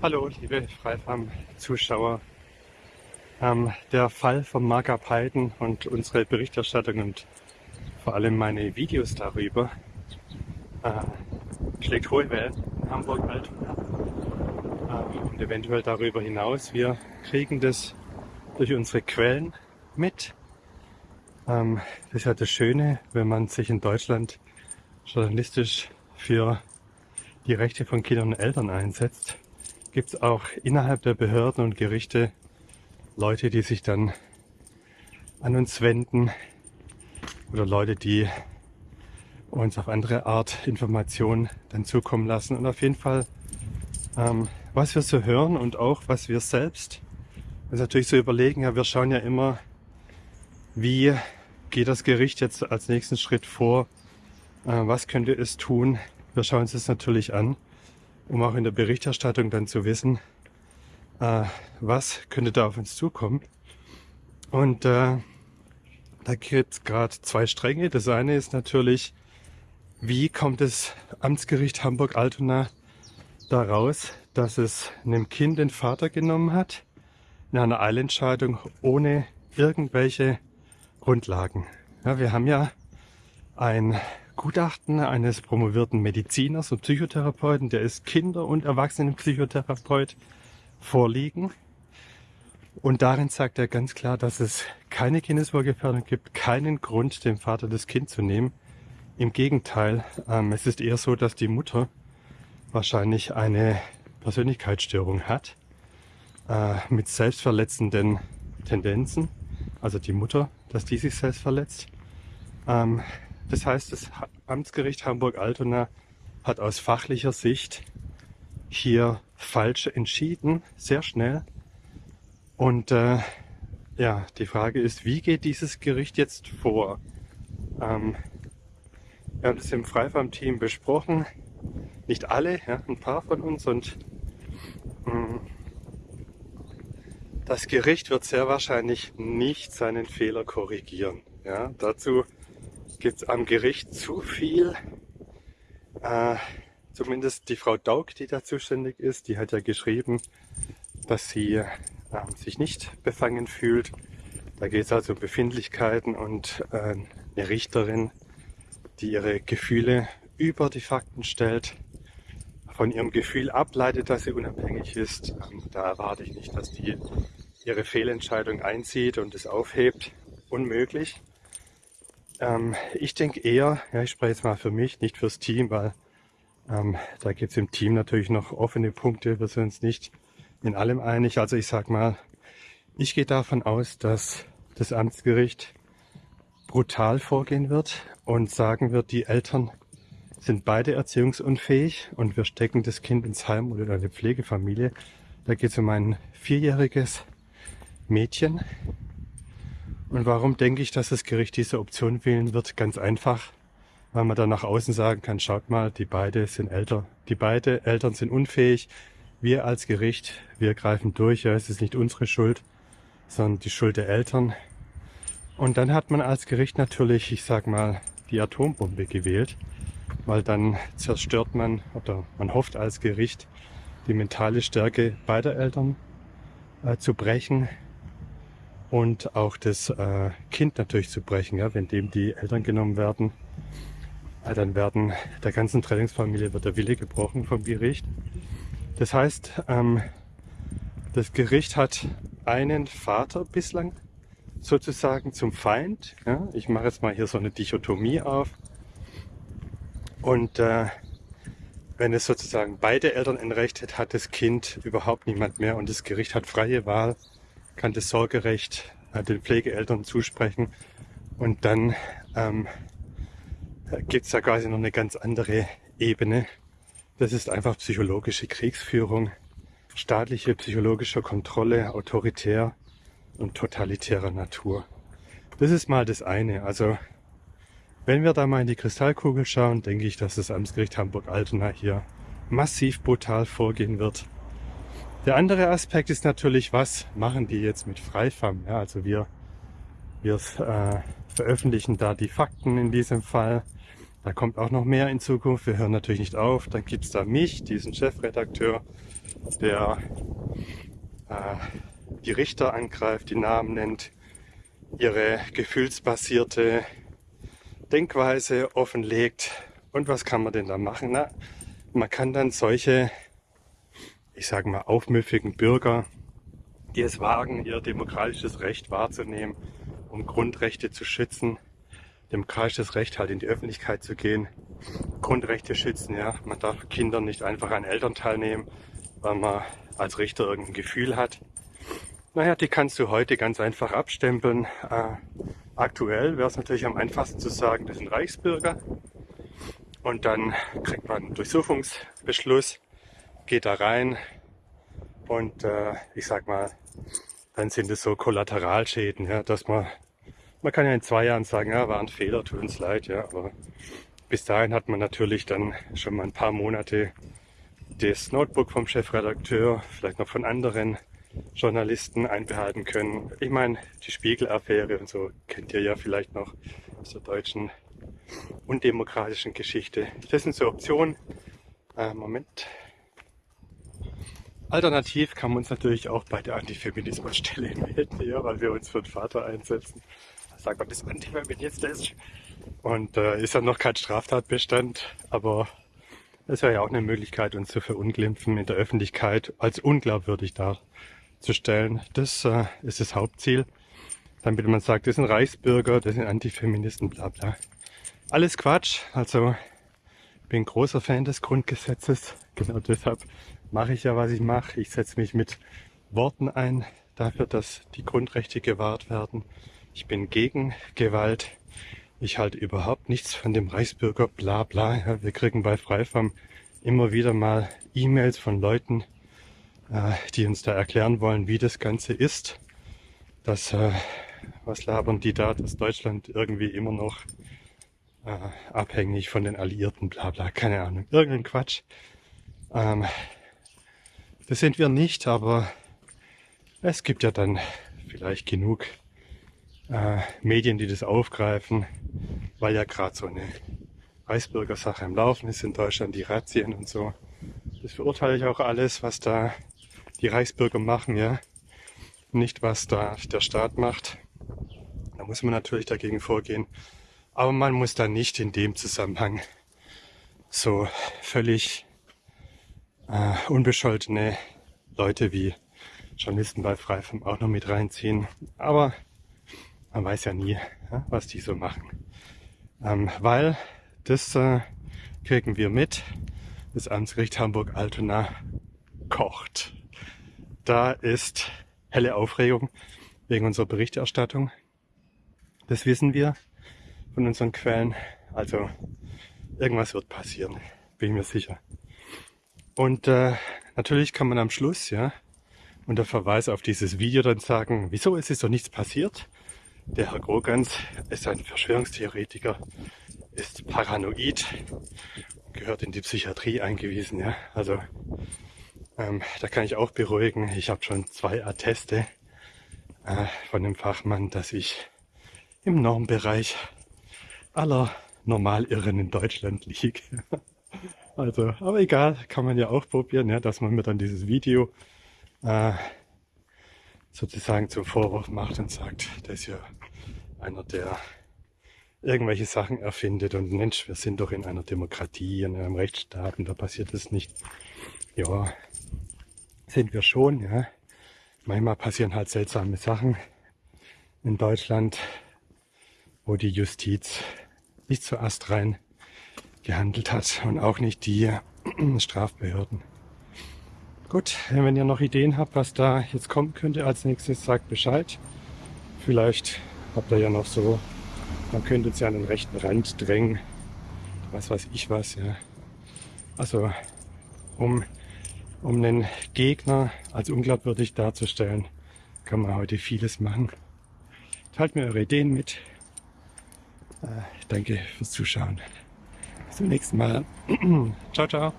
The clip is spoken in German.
Hallo, liebe Freifam-Zuschauer. Ähm, der Fall von Marga Peiden und unsere Berichterstattung und vor allem meine Videos darüber äh, schlägt hohe Wellen in Hamburg-Altona äh, und eventuell darüber hinaus. Wir kriegen das durch unsere Quellen mit. Ähm, das ist ja das Schöne, wenn man sich in Deutschland journalistisch für die Rechte von Kindern und Eltern einsetzt, gibt es auch innerhalb der Behörden und Gerichte Leute, die sich dann an uns wenden oder Leute, die uns auf andere Art Informationen dann zukommen lassen. Und auf jeden Fall, ähm, was wir so hören und auch was wir selbst uns natürlich so überlegen, ja, wir schauen ja immer, wie geht das Gericht jetzt als nächsten Schritt vor, äh, was könnte es tun, wir schauen uns das natürlich an, um auch in der Berichterstattung dann zu wissen, äh, was könnte da auf uns zukommen. Und äh, da gibt gerade zwei Stränge. Das eine ist natürlich, wie kommt das Amtsgericht Hamburg-Altona daraus, dass es einem Kind den Vater genommen hat, in einer Eilentscheidung ohne irgendwelche Grundlagen. Ja, wir haben ja ein Gutachten eines promovierten Mediziners und Psychotherapeuten, der ist Kinder- und Erwachsenenpsychotherapeut, vorliegen. Und darin sagt er ganz klar, dass es keine Kindeswohlgefährdung gibt, keinen Grund, dem Vater das Kind zu nehmen. Im Gegenteil, ähm, es ist eher so, dass die Mutter wahrscheinlich eine Persönlichkeitsstörung hat, äh, mit selbstverletzenden Tendenzen. Also die Mutter, dass die sich selbst verletzt. Ähm, das heißt, das Amtsgericht Hamburg-Altona hat aus fachlicher Sicht hier falsch entschieden, sehr schnell. Und äh, ja, die Frage ist, wie geht dieses Gericht jetzt vor? Ähm, wir haben das im Freifarm-Team besprochen. Nicht alle, ja, ein paar von uns. Und mh, mm, das Gericht wird sehr wahrscheinlich nicht seinen Fehler korrigieren. Ja, dazu gibt es am Gericht zu viel. Äh, zumindest die Frau Daug, die da zuständig ist, die hat ja geschrieben, dass sie äh, sich nicht befangen fühlt. Da geht es also um Befindlichkeiten und äh, eine Richterin, die ihre Gefühle über die Fakten stellt, von ihrem Gefühl ableitet, dass sie unabhängig ist. Ähm, da erwarte ich nicht, dass die ihre Fehlentscheidung einzieht und es aufhebt. Unmöglich. Ähm, ich denke eher, ja, ich spreche jetzt mal für mich, nicht fürs Team, weil ähm, da gibt es im Team natürlich noch offene Punkte. Wir sind uns nicht in allem einig. Also ich sag mal, ich gehe davon aus, dass das Amtsgericht brutal vorgehen wird und sagen wird, die Eltern sind beide erziehungsunfähig und wir stecken das Kind ins Heim oder in eine Pflegefamilie. Da geht es um ein vierjähriges Mädchen, und warum denke ich, dass das Gericht diese Option wählen wird? Ganz einfach, weil man dann nach außen sagen kann, schaut mal, die beide sind älter. Die beide Eltern sind unfähig. Wir als Gericht, wir greifen durch. Ja, es ist nicht unsere Schuld, sondern die Schuld der Eltern. Und dann hat man als Gericht natürlich, ich sag mal, die Atombombe gewählt, weil dann zerstört man oder man hofft als Gericht die mentale Stärke beider Eltern äh, zu brechen, und auch das äh, Kind natürlich zu brechen. Ja? Wenn dem die Eltern genommen werden, äh, dann werden der ganzen Trennungsfamilie wird der Wille gebrochen vom Gericht. Das heißt, ähm, das Gericht hat einen Vater bislang sozusagen zum Feind. Ja? Ich mache jetzt mal hier so eine Dichotomie auf. Und äh, wenn es sozusagen beide Eltern entrechtet, hat das Kind überhaupt niemand mehr und das Gericht hat freie Wahl kann das Sorgerecht äh, den Pflegeeltern zusprechen. Und dann ähm, gibt es da quasi noch eine ganz andere Ebene. Das ist einfach psychologische Kriegsführung, staatliche psychologische Kontrolle, autoritär und totalitärer Natur. Das ist mal das eine. Also wenn wir da mal in die Kristallkugel schauen, denke ich, dass das Amtsgericht Hamburg-Altona hier massiv brutal vorgehen wird der andere Aspekt ist natürlich, was machen die jetzt mit Freifam? Ja, also wir, wir äh, veröffentlichen da die Fakten in diesem Fall. Da kommt auch noch mehr in Zukunft. Wir hören natürlich nicht auf. Dann gibt's da mich, diesen Chefredakteur, der äh, die Richter angreift, die Namen nennt, ihre gefühlsbasierte Denkweise offenlegt. Und was kann man denn da machen? Na, man kann dann solche, ich sage mal, aufmüffigen Bürger, die es wagen, ihr demokratisches Recht wahrzunehmen, um Grundrechte zu schützen, demokratisches Recht halt in die Öffentlichkeit zu gehen, Grundrechte schützen, ja. Man darf Kindern nicht einfach einen Elternteil nehmen, weil man als Richter irgendein Gefühl hat. Naja, die kannst du heute ganz einfach abstempeln. Äh, aktuell wäre es natürlich am einfachsten zu sagen, das sind Reichsbürger. Und dann kriegt man einen Durchsuchungsbeschluss, geht da rein und äh, ich sag mal, dann sind es so Kollateralschäden, ja, dass man, man kann ja in zwei Jahren sagen, ja, war ein Fehler, tut uns leid, ja, aber bis dahin hat man natürlich dann schon mal ein paar Monate das Notebook vom Chefredakteur, vielleicht noch von anderen Journalisten einbehalten können. Ich meine, die Spiegel-Affäre und so kennt ihr ja vielleicht noch aus der deutschen undemokratischen Geschichte. Das sind so Optionen. Äh, Moment. Alternativ kann man uns natürlich auch bei der Antifeminismusstelle melden, ja, weil wir uns für den Vater einsetzen. Sagt man, das Antifeministisch. Und äh, ist ja noch kein Straftatbestand, aber es wäre ja auch eine Möglichkeit, uns zu verunglimpfen in der Öffentlichkeit als unglaubwürdig darzustellen. Das äh, ist das Hauptziel. Damit man sagt, das sind Reichsbürger, das sind Antifeministen, bla bla. Alles Quatsch. Also bin großer Fan des Grundgesetzes. Genau deshalb mache ich ja, was ich mache. Ich setze mich mit Worten ein dafür, dass die Grundrechte gewahrt werden. Ich bin gegen Gewalt. Ich halte überhaupt nichts von dem Reichsbürger bla bla. Ja, wir kriegen bei Freifam immer wieder mal E-Mails von Leuten, äh, die uns da erklären wollen, wie das Ganze ist. Das, äh, was labern die da, dass Deutschland irgendwie immer noch äh, abhängig von den Alliierten, bla bla, keine Ahnung. Irgendein Quatsch. Ähm, das sind wir nicht, aber es gibt ja dann vielleicht genug äh, Medien, die das aufgreifen, weil ja gerade so eine Reichsbürgersache im Laufen ist in Deutschland, die Razzien und so. Das verurteile ich auch alles, was da die Reichsbürger machen, ja. Nicht, was da der Staat macht. Da muss man natürlich dagegen vorgehen. Aber man muss da nicht in dem Zusammenhang so völlig äh, unbescholtene Leute wie Journalisten bei Freifilm auch noch mit reinziehen. Aber man weiß ja nie, ja, was die so machen. Ähm, weil das äh, kriegen wir mit. Das Amtsgericht Hamburg-Altona kocht. Da ist helle Aufregung wegen unserer Berichterstattung. Das wissen wir von unseren Quellen. Also irgendwas wird passieren, bin ich mir sicher. Und äh, natürlich kann man am Schluss, ja, unter Verweis auf dieses Video dann sagen, wieso es ist doch nichts passiert. Der Herr Grogans ist ein Verschwörungstheoretiker, ist paranoid, gehört in die Psychiatrie eingewiesen. Ja? Also ähm, da kann ich auch beruhigen. Ich habe schon zwei Atteste äh, von dem Fachmann, dass ich im Normbereich aller Normalirren in Deutschland liege. also, aber egal, kann man ja auch probieren, ja, dass man mir dann dieses Video äh, sozusagen zum Vorwurf macht und sagt, das ist ja einer, der irgendwelche Sachen erfindet und Mensch, wir sind doch in einer Demokratie, in einem Rechtsstaat und da passiert es nicht. Ja, sind wir schon, ja. Manchmal passieren halt seltsame Sachen in Deutschland, wo die Justiz nicht so astrein gehandelt hat und auch nicht die Strafbehörden. Gut, wenn ihr noch Ideen habt, was da jetzt kommen könnte als nächstes, sagt Bescheid. Vielleicht habt ihr ja noch so, man könnte es ja an den rechten Rand drängen. Was weiß ich was, ja. Also, um, um einen Gegner als unglaubwürdig darzustellen, kann man heute vieles machen. Teilt mir eure Ideen mit. Äh, danke fürs Zuschauen. Zum nächsten Mal. ciao, ciao.